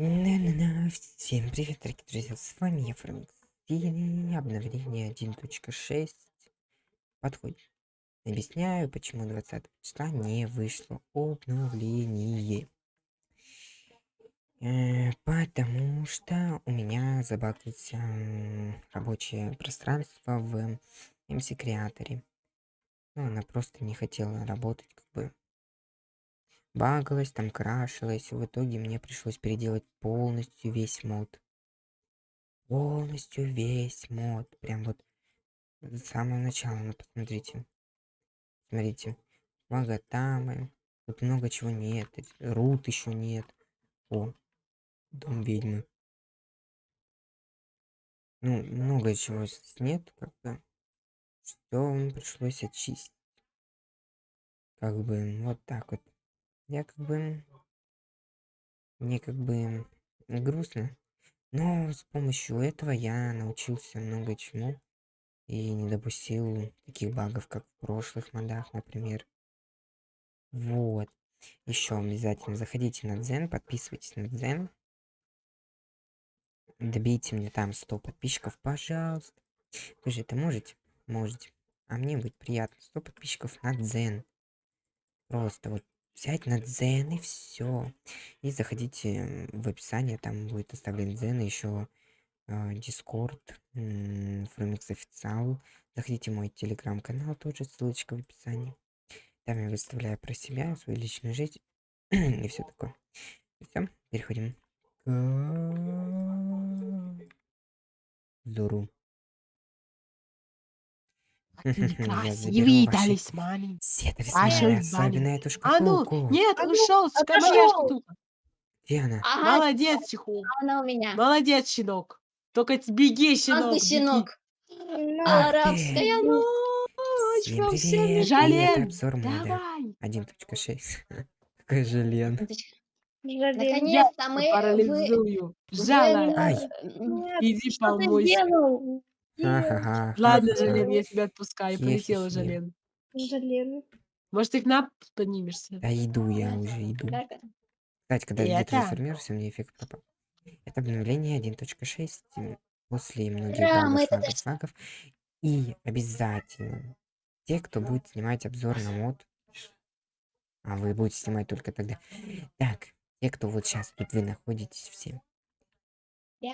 На-на-на. Всем привет, дорогие друзья, с вами я, Франк. И обновление 1.6 подходит. Объясняю, почему 20 числа не вышло обновление. Э, потому что у меня забаглось рабочее пространство в MC Креаторе. Ну, она просто не хотела работать, как бы багалась, там крашилась. В итоге мне пришлось переделать полностью весь мод. Полностью весь мод. Прям вот с самого начала, ну посмотрите. Смотрите. Магатамы. Тут много чего нет. Рут еще нет. О, дом ведьмы. Ну, много чего нет, как бы. Что пришлось очистить. Как бы вот так вот. Я как бы... Мне как бы грустно. Но с помощью этого я научился много чему. И не допустил таких багов, как в прошлых модах, например. Вот. Еще обязательно заходите на Дзен, подписывайтесь на Дзен. Добейте мне там 100 подписчиков, пожалуйста. Вы же это можете? Можете. А мне будет приятно. 100 подписчиков на Дзен. Просто вот взять на дзен и все. И заходите в описание, там будет оставлен дзен, еще дискорд, фрумикс официал. Заходите в мой телеграм-канал, тоже ссылочка в описании. Там я выставляю про себя, свою личную жизнь и все такое. Все, переходим к Зуру. Красивый талисман. Все талисманы, особенно эту А ну, шкатулку. нет, А ну, ушел, моя шкатулка. Где она? Ага, Молодец, Чиху. она у меня. Молодец, щенок. Только т- беги, щенок. беги. щенок. Ах Арабская ночь Всем во привет, всем мире. и это Жален, обзор мода давай. 1.6. Какой жален. Наконец-то мы вы, Парализую. вы Жален. Ай. м, Иди Что ты помойся. сделал? Ха-ха-ха. Ладно. Жален, я тебя отпускаю. Полетела. Жален. Жален. Может, ты к нам поднимешься? Да иду я уже, иду. Кстати, когда я трансформируюсь, у меня эффект пропал. Это обновление 1.6 м, после многих багов, багов. И обязательно те, кто будет снимать обзор на мод, а вы будете снимать только тогда. Так, те, кто вот сейчас тут вы находитесь все.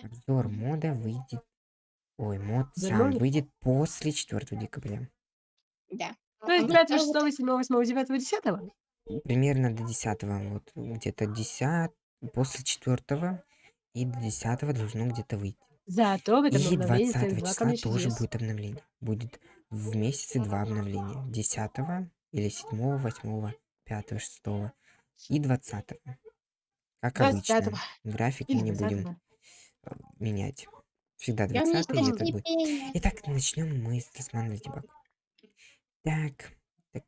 Обзор мода выйдет. Ой, мод сам Вернули? выйдет после 4 декабря. Да. То есть. 9, 6, 7, 8, 9, 10? Примерно до 10 вот где-то 10 после 4 и до 10 должно где-то выйти. Зато в этом И обновлении 20 целых два числа тоже чудес. будет обновление. Будет в месяце два обновления. 10 или 7, 8, 5, 6 и 20. Как обычно. 25 График мы или не будем 20. э, менять. Всегда Я не 20 и это хочу будет. Итак, начнем мы с талисмана Ледибаг. Так, так,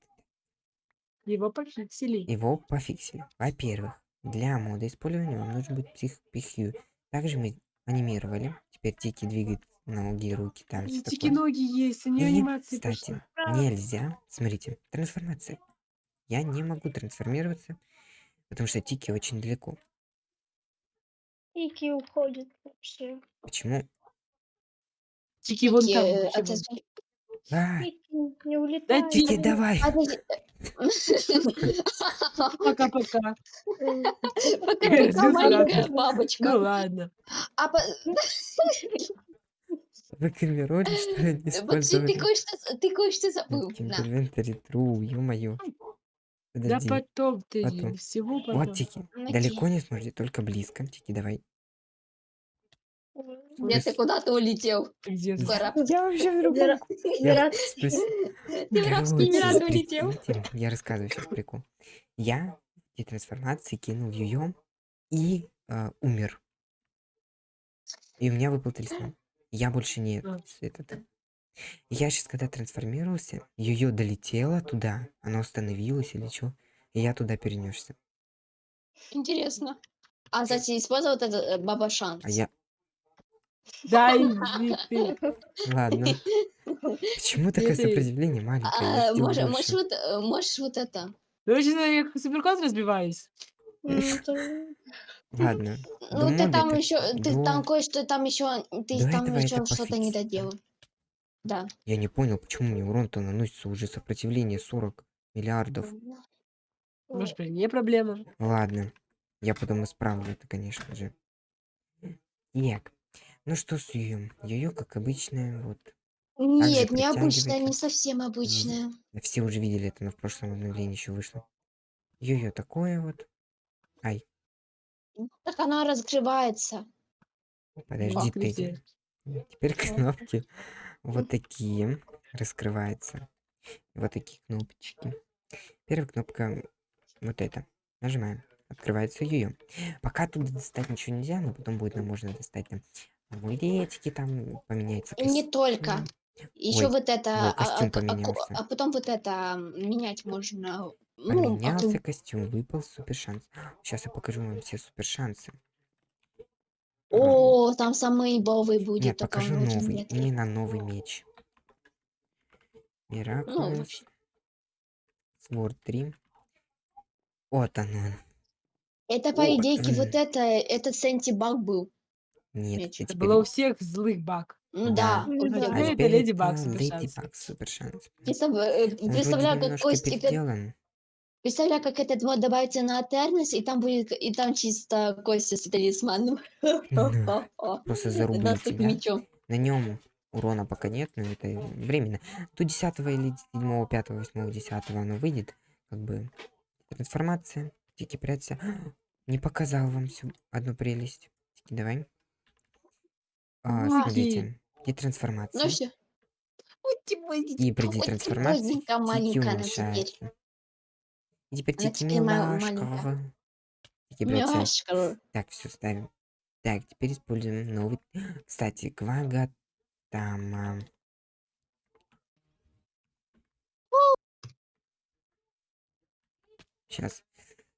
Его пофиксили. его пофиксили. Во-первых, для мода использования вам нужен будет псих пихью. Также мы анимировали. Теперь Тики двигает ноги, руки, там все Тики такое. ноги есть, нее И, анимации кстати, пошла. нельзя, смотрите, трансформация. Я не могу трансформироваться, потому что Тики очень далеко. Ики уходит вообще. Почему? Тики вон Тики, там. э, вообще А, не улетает. Тики, давай! Подожди. Пока-пока. Пока-пока, маленькая Ну бабочка. ладно. А по- Вы камероли, что ли, Максим, использовали? ты кое-что ты кое-что забыл. Тики, На. тру, ё-моё. Да Подожди. потом ты, потом. всего потом. Вот Тики. Далеко не сможете, только близко. Тики, давай. Где ты куда-то улетел? Где? Пора. Я вообще в другом Ты в арабские Эмираты улетел? Я рассказываю сейчас прикол. Я в трансформации кинул ее и э, умер. И у меня выпал талисман. Я больше не А. этот. Я сейчас, когда трансформировался, ее долетело туда, оно остановилось или что, и я туда перенесся. Интересно. А, кстати, использовал этот э, баба шанс. А я. Да иди ты. Ладно. Почему такое Ты- сопротивление маленькое? Я А, сделал можешь, больше. можешь вот, э, можешь вот это. Ну, сейчас я как суперкот разбиваюсь. Ладно. Ну, ты там еще, ты до- там кое-что там еще, ты там этого еще что-то не доделал. Да. Я не понял, почему мне урон-то наносится уже сопротивление 40 миллиардов. Может быть, не проблема. Ладно, я потом исправлю это, конечно же. Так, ну что с Йо? Йо, как обычно, вот. Нет, притягивает необычная, не совсем обычная. Все уже видели это, но в прошлом обновлении еще вышло. Йо-йо такое вот. Ай, Так она разгревается. подожди Как ты. везде. Теперь кнопки вот такие раскрываются. Вот такие кнопочки. Первая кнопка вот эта. Нажимаем. Открывается ее. Пока тут достать ничего нельзя, но потом будет нам можно достать там амулетики, там поменяется И не только. Еще Ой, вот это, во, а, костюм а а поменялся. а потом вот это менять можно. Ну, а Поменялся то- костюм, выпал супер шанс. Сейчас я покажу вам все супер шансы. О, там самый бовый будет. Нет, покажу новый. редкий. Именно новый меч. Ну, вообще. Сворд 3. Вот он он. Это по О, идее вот это, этот сентибаг был. Нет, Меч. это Это теперь... было у всех злых баг. Ну Да. да. Ну у да. всех А теперь это Леди Баг супер Леди шанс. Баг супер шанс. Представ- э, Он вроде Представляю, как немножко Костик, переделан. представляю, как этот мод добавится на Атернес, и там будет, и там чисто Костя с талисманом. Да. Просто таким тебя. мечом. На нем урона пока нет, но это временно. То 10 или 7, 5, 8, 10 оно выйдет. Как бы трансформация. Тики прячься. Не показал вам всю одну прелесть. Тики, давай. А, смотрите. И трансформация. Ну все. И при детрансформации Маленькая. И теперь Тики прячься. Милашка. Так, все ставим. Так, теперь используем новый. Кстати, Квага там. Сейчас.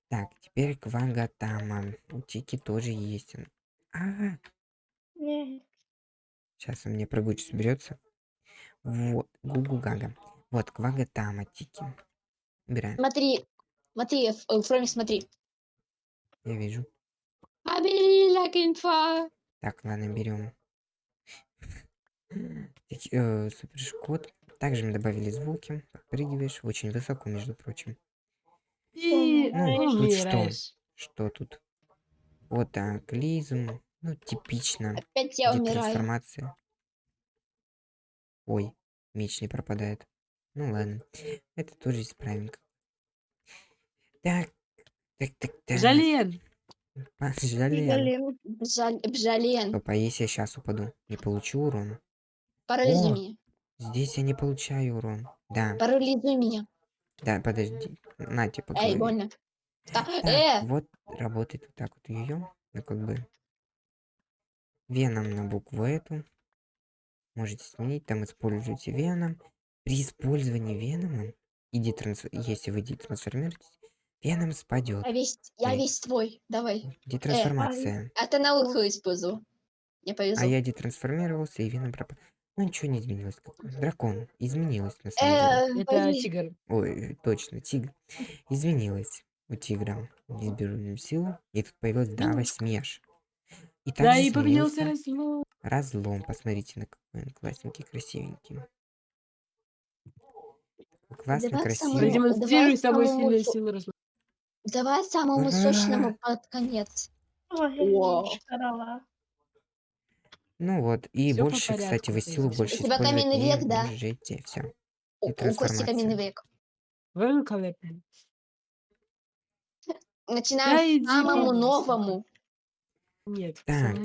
Так, теперь Квага там. У Тики тоже есть. он. А, Нет. Сейчас он мне прогучить соберется. Вот, Гугу Гага. Вот, Квага Тама, Тики. Убираем. Смотри, смотри, Ф- э, Фроми, смотри. Я вижу. Так, ладно, берем. Супер шкот. Также мы добавили звуки. Подпрыгиваешь. Очень высоко, между прочим. И Ну, тут что? Что тут? Вот так, лизм. Ну, типично. Опять я умираю. Трансформация. Ой, меч не пропадает. Ну ладно. Это тоже исправим. Так. Так, так, так. Жален. А, Жалеем. Блин. Жаль, Бжален, Стоп, а если я сейчас упаду? Не получу урон? парализуй меня. Здесь я не получаю урон. Да, Парализуй меня. да, подожди. На тебе по Эй, больно. Так, Э, вот работает вот так вот ее. Ну, как бы. Веном на букву эту. Можете сменить, там используйте веном. При использовании венома, и детранс... если вы детрансформируетесь, веном спадет. я весь, я весь твой. Давай. Детрансформация. А ты науку использовал. Мне повезло. А я детрансформировался, и веном пропал. Ну, ничего не изменилось. Дракон. Изменилось, на самом деле. Э, Это возьми. тигр. Ой, точно, тигр. Изменилось у тигра. Здесь беру силу. И тут появилась Дава Смеш. И Да, также и поменялся изменился разлом. разлом. Посмотрите, на какой он классненький, красивенький. Классно, Давай красиво. Продемонстрируй давай самую самому сильную силу разлома. Давай самому Ура! сочному под конец. Ой. Ну вот, и Всё по больше, кстати, порядку, вы ты силу больше У тебя каменный век, да? можете. Все. У, Кости каменный век. Великолепно. Начинаем Да самому новому. Нет, Так.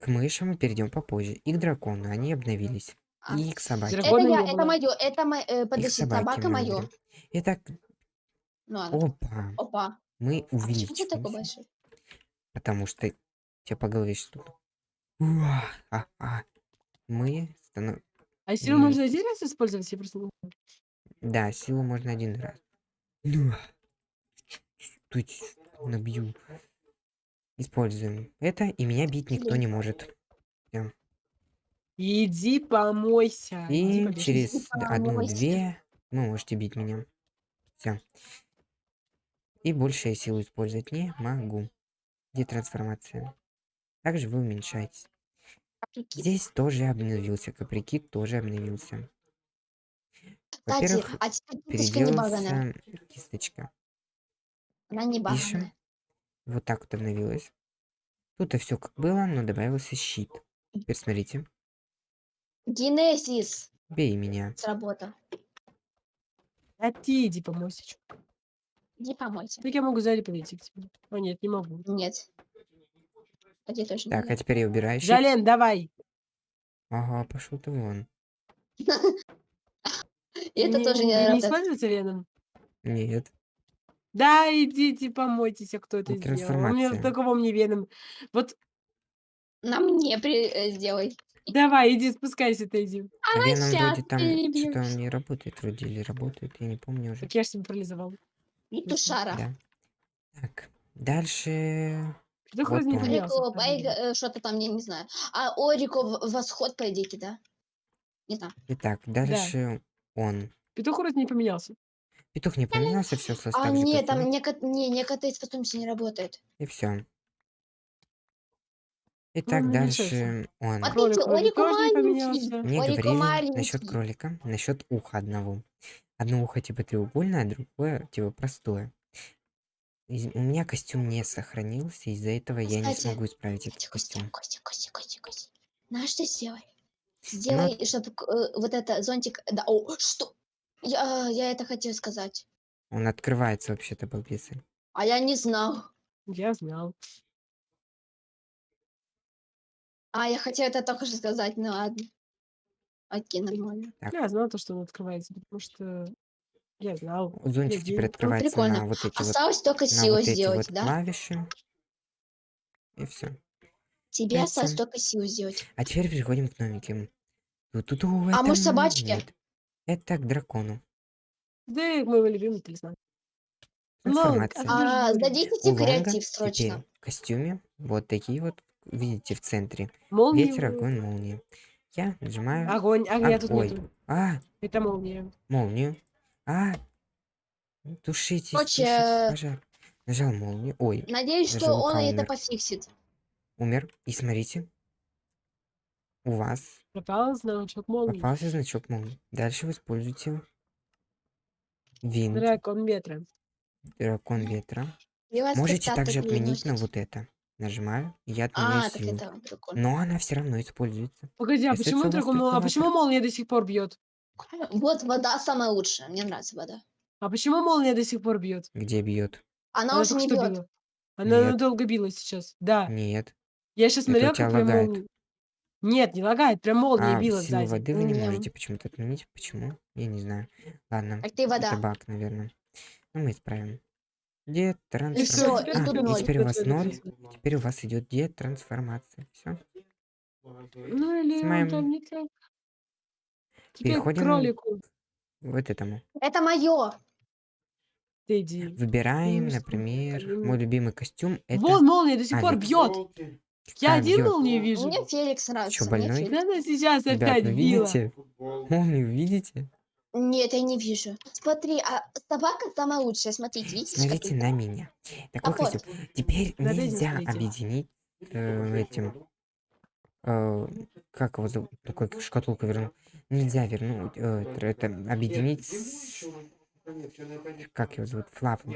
К мышам мы перейдем попозже. И к дракону, они обновились. А. И к собаке. Это я, это мое, это мое, э, подожди, собака мы мое. Итак, Ну ладно. опа. Опа. Мы А почему ты такой большой? Потому что тебе по голове что-то. Уа, а, а. Мы станов... А силу М. можно один раз использовать? Я просто... Да, силу можно один раз. Ну. Тут набью. Используем это, и меня бить никто не может. Иди помойся. иди И побежи. через одну-две вы можете бить меня. Все. И больше я силу использовать не могу. где трансформация. Также вы уменьшаетесь. Прикинь. Здесь тоже обновился, каприкит тоже обновился. Во-первых, а кисточка переделался. Она не Пишем. Вот так вот обновилось. Тут и все как было, но добавился щит. Теперь смотрите. Генезис Бей меня. сработал. А ты иди помойся. чё. Иди помойся. Так я могу сзади подойти к тебе. А нет, не могу. Нет. А тебе точно Так, а теперь я убираю щит. Жален, давай. Ага, пошел ты вон. И это тоже не не работает. используется веном? Нет. Да, идите помойтесь, а кто это сделал. У меня трансформация. такого мне веном. Вот На мне при... э, сделай. давай, иди, спускайся, ты иди. А Веном щас вроде там что-то он не работает вроде или работает, я не помню уже. Так я же себя парализовал. И тушара. Да. Так, дальше... Что Вот хоть не он. поменялся, Орико. Байга, э, что-то там, я не знаю. А Орико в- восход, по идее, да? Не знаю. Итак, дальше он. Петух вроде не поменялся. Петух не поменялся, все осталось А так же, нет, как там и- неко- не, некоторые способности не работают. И все. Итак, не дальше он. Кролик тоже не маленький. поменялся. Мне говорили маленький. насчет кролика, насчет уха одного. Одно ухо типа треугольное, а другое типа простое. Из- У меня костюм не сохранился, из-за этого я не Кстати, смогу исправить этот Костя, Костя, костюм. Костя, Костя, Костя, Костя. Знаешь, что сделай? Сделай, чтобы вот это зонтик... Да, о, что? Я, я это хотел сказать. Он открывается вообще-то, балбесы. А я не знал. Я знал. А, я хотел это только что сказать, ну ладно. Окей, нормально. Так. Я знал то, что он открывается, потому что я знал. Вот Зонтик теперь Надеюсь. Ну, открывается прикольно. на вот эти вот, Осталось только на силу вот сделать, вот да? клавиши. И все. Тебе осталось только силу сделать. А теперь переходим к новеньким. Ту-ту-ту, А может, собачки? нет. Это к дракону. Да, и моего любимого талисмана. Лол, Трансформация. как же А, сдадите У Лонга креатив теперь срочно. в костюме вот такие вот, видите, в центре. Молния. Ветер, огонь, молния. Я нажимаю. Огонь. Огня Ог- тут ой. нету. А, Это молния. молнию. А, тушитесь, Короче, тушите пожар. Нажал молнию. Ой, Надеюсь, что он это умер. пофиксит. умер. И смотрите. У вас Пропал значок молнии. попался значок молнии. Дальше вы используете винт, Дракон ветра. дракон ветра. Можете спектакль также отменить на вот это. Нажимаю, и я отменяю А, так силу. это. Но она все равно используется. Погоди, а Если почему это у вас дракон мол- А только почему молния до сих пор бьет? Вот вода самая лучшая. Мне нравится вода. А почему молния до сих пор бьет? Где бьет? Она, уже только не что бьет. била. Она Нет. долго била сейчас. Да. Нет. Я сейчас Это у тебя как лагает. молния. Нет, не лагает, прям молния А, била силу сзади. воды вы не Не. можете почему-то отменить. Почему? Я не знаю. Ладно. Как ты вода. Это баг, наверное. Ну, мы исправим. Где всё, трансформация? и А, и теперь у вас ноль. Теперь у вас идет детрансформация. Все. Ну или он Снимаем. там не так. Теперь к Переходим кролику. Вот этому. Это мое. Ты иди. Выбираем, Ну, например, мой любимый костюм. Это Вон молния до сих пор Алекс. бьет. Я как один бьет. молнию вижу. Мне Феликс нравится. мне больной? Феликс. Да она сейчас Ребят, опять вы била. видите? Молнию видите? Нет, я не вижу. Смотри, а собака самая лучшая. Смотрите, видите? Смотрите на меня. Такой Так вот. костюм. Теперь этим нельзя объединить э, этим. э, как его зовут? Такой шкатулка верну. Нельзя вернуть. э, это объединить с... Как его зовут? Флафом.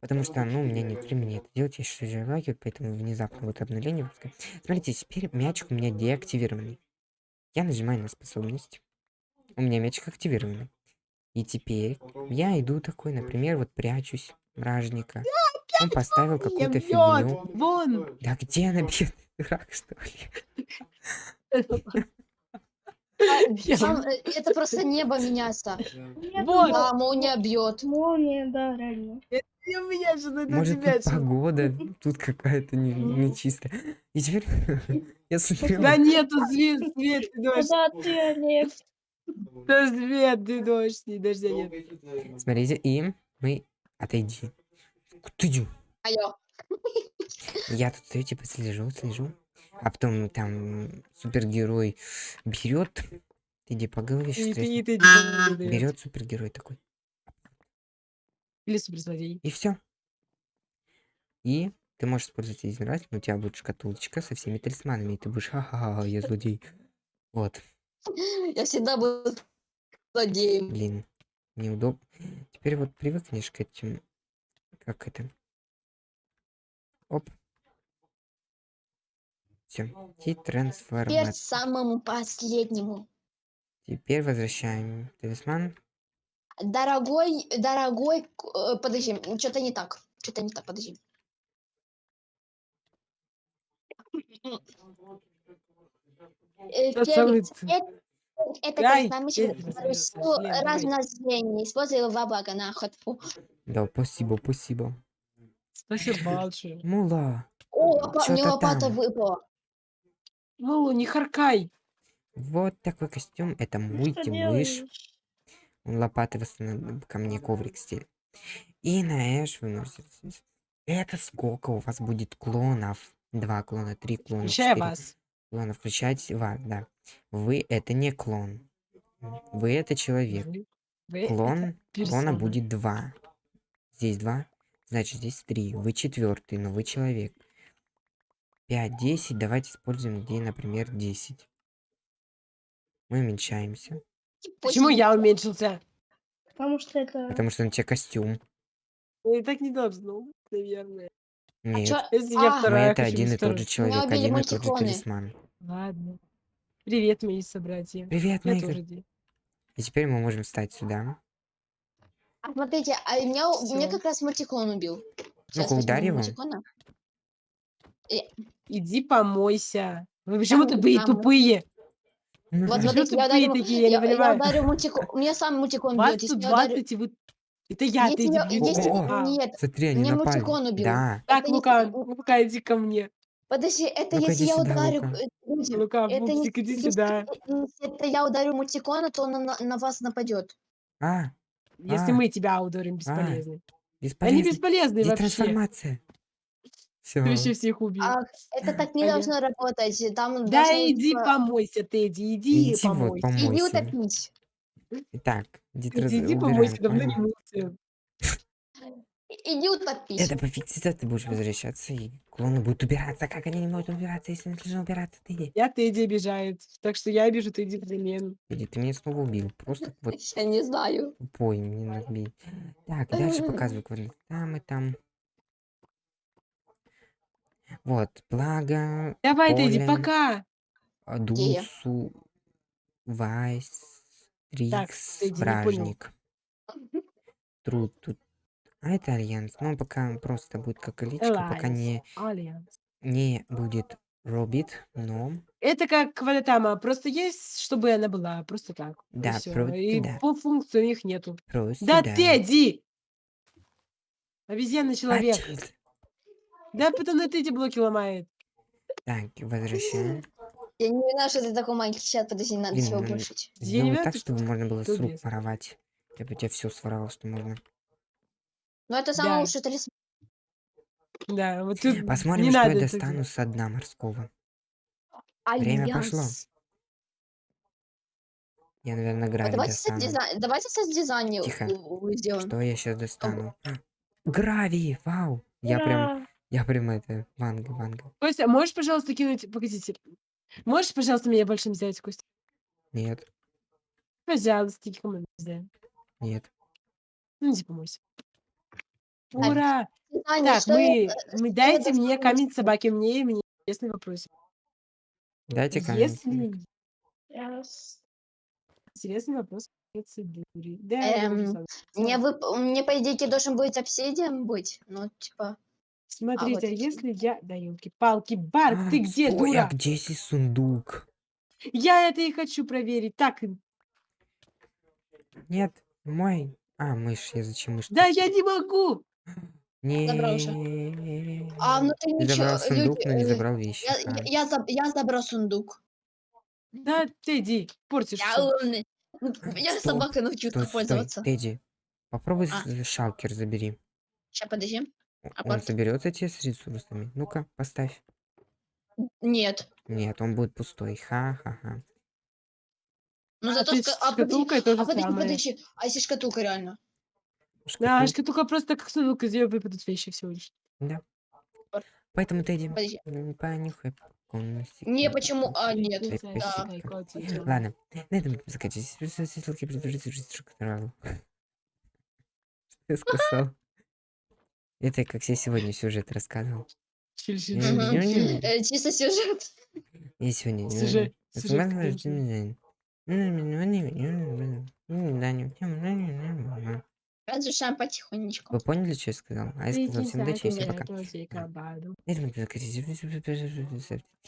Потому что, ну, у меня нет времени это делать, я сейчас уже лагерь, поэтому внезапно вот обновление. выпускаю. Смотрите, теперь мячик у меня деактивированный. Я нажимаю на способность. У меня мячик активированный. И теперь я иду такой, например, вот прячусь, вражника. Он поставил какую-то фигню. Вон. Да где она бьет? Дурак, что ли? Там, э, это просто небо меняется. Вот. Да, молния бьет. Молния, да, реально. Я меня же на Может, тебя тут погода тут какая-то не- нечистая. И теперь я смотрел. Да нету свет, свет, ты дождь. Куда ты, Олег? Да свет, ты дождь, и дождя нет. Смотрите, и мы... Отойди. Ты. Алло. Я тут стою, типа, слежу, слежу. А потом там супергерой берет. Иди по голове И сейчас ты, и треснет. ты не даёт. Берет супергерой такой. Или суперзлодей. И все. И ты можешь использовать один раз, но у тебя будет шкатулочка со всеми талисманами, и ты будешь, ха-ха-ха, я злодей. Вот, Я всегда буду злодеем. блин, неудобно. Теперь вот привыкнешь к этим, как это. Оп. Все, и Теперь трансформация. самому последнему. Теперь возвращаем талисман. Дорогой, дорогой, э, подожди, что-то не так. Что-то не так, подожди. Э, это, размножения. Используй его во благо на охоту. Да, спасибо, спасибо. Спасибо большое. Мула. О, мне лопата выпала. Ну, не харкай. Вот такой костюм. Это что мультимыш. лопаты восстанавливает ко мне коврик стиль. И на Эш вы можете... Это сколько у вас будет клонов? Два клона, три клона, Включая четыре вас. клона. Включать вас, да. Вы это не клон. Вы это человек. Вы- вы это Клон, клона будет два. Здесь два, значит здесь три. Вы четвертый, но вы человек. 5, 10. Давайте используем где, например, 10. Мы уменьшаемся. Почему Почему? я уменьшился? Потому что это... Потому что на тебе костюм. Ну, И так не должно быть, наверное. Нет. чё? Если я А, Мы вторая, это один и тот же человек, один и тот же талисман. Ладно. Привет, мои собратья. Привет, Я мои. тоже И теперь мы можем встать сюда. А смотрите, а меня, меня как раз мультикон убил. Ну-ка, ударь его. Иди помойся. Вы почему Там- такие там- тупые? Ну, Вот Почему смотрите, я ударю, такие, я не я, я ударю мультикон. У меня сам мультикон бьет. Если тут я ударю... 20, и вы... Это я, ты иди я- бью если- А, Нет, Смотри, они меня напали. мультикон убил. Да. Так, Лука, если- Лука, иди ко мне. подожди, это Ну-ка, если я сюда, ударю... Лука. э, Лука, это не- пупсик, иди если- сюда. Если это я ударю мультикона, то он на, на вас нападет. А, Если А. мы тебя ударим, бесполезный. Они бесполезно. бесполезные Где вообще. трансформация? Все. Ты вообще всех убил. А это так не Понятно. должно работать. Там Да должно, иди типа, помойся, Тедди, иди, Иди вот помойся. Иди помойся. утопись. Итак, где Иди, иди убираем. помойся, давно не мылся. Иди утопись. Это всегда ты будешь возвращаться, и клоны будут убираться. Как они не могут убираться, если они должны убираться? Ты иди. Я Тедди обижает. Так что я обижу Тедди взамен. Иди, ты меня снова убил. Просто вот Я не знаю. тупой мне набей. Так, дальше показываю квадрат. Там и там. Вот, благо, Давай, Тедди, Поле. пока. Дусу, Вайс, не понял. Бражник. Труд тут. А это Альянс. Ну, пока просто будет как личка, пока не, Альянс. не будет Робит, но... Это как Квалитама, просто есть, чтобы она была, просто так. и Да, всё. просто И да. по функции у них нету. Просто Да, да. Тедди! Обезьяна человек. А? Да, потом на Тедди блоки ломает. Так, возвращаем. Я не знаю, что ты такой маленький. Сейчас, подожди, надо Блин, всего ну. Я не Сделай так, ты чтобы можно было с рук воровать. Я бы у тебя все своровал, что можно. Но это самый Да. лучший талисман. Да, вот тут Посмотрим, не что надо я достану делать. со дна морского. Время пошло. Альянс. Я, наверное, А гравий давайте со достану. дизайн, давайте со дизайне Тихо. сделаем. Что я сейчас достану? Гравий! Вау! Я прям, Ура! Я прям это, ванга, ванга. Костя, можешь, пожалуйста, кинуть... Погодите. Можешь, пожалуйста, меня больше не взять, Костя? Нет, Пожалуйста, кому нельзя. нет. Ну, иди помойся. Так, Ура! Дизайнер, Так, что мы, это- мы что дайте это мне камень собаки, мне, мне интересный вопрос. Дайте камень. Если Яс. интересный вопрос. Да, Эм, Мне, вып- мне, по идее, должен быть обсидиан быть. Ну, типа... Смотрите, а вот эти. если я... Да, елки-палки, Барк, А, ты где, стой, дура? а где здесь сундук? Я это и хочу проверить. Так, Нет, мой. А, мышь, я зачем мышь? да я не могу. Забрал уже. Не. А внутри Ты ничего... забрал сундук, но не э, забрал вещи. Я, А, я, я, заб- я забрал сундук. Да, ты иди, портишь Я всё. умный. Ну, Я Стой, собакой научу Стой, как стой, пользоваться. Тедди, попробуй А. с- шалкер забери. Сейчас, подожди. Он Апорт. соберется тебе с ресурсами. Ну-ка, поставь. Нет. Нет, он будет пустой. Ха-ха-ха. Ну А зато... ты ска- с А подожди, шкатулкой то же а подожди, самое. подожди. А если шкатулка реально? Да, Шкатул- шкатулка просто как сундук, из нее выпадут вещи всего лишь. Да. Поэтому ты иди, Подожди. м, понюхай. Не, почему? А, нет. Пусик. котик. Ладно, на этом будем заканчивать. Ссылки предупреждаю, Что я сказал? Это как я сегодня сюжет рассказывал. Э, Чисто сюжет. Я сегодня... Сюжет-. Вы Разрешаем потихонечку. поняли, что я сказал? А я сказал всем удачи и всем пока.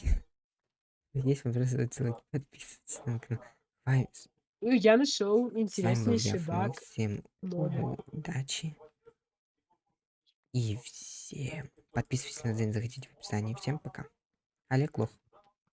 Есть вопросы, отсылки, подписывайтесь на канал. Я нашел Фло. баг. Всем удачи. И всем подписывайтесь на Дзен, заходите в описании. Всем пока. Олег Лох.